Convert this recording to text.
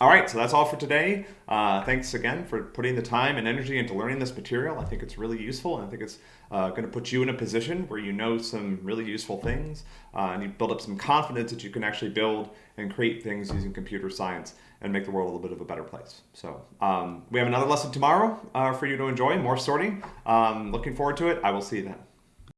all right, so that's all for today. Uh, thanks again for putting the time and energy into learning this material. I think it's really useful, and I think it's uh, going to put you in a position where you know some really useful things, uh, and you build up some confidence that you can actually build and create things using computer science and make the world a little bit of a better place. So um, we have another lesson tomorrow uh, for you to enjoy, more sorting. Um, looking forward to it. I will see you then.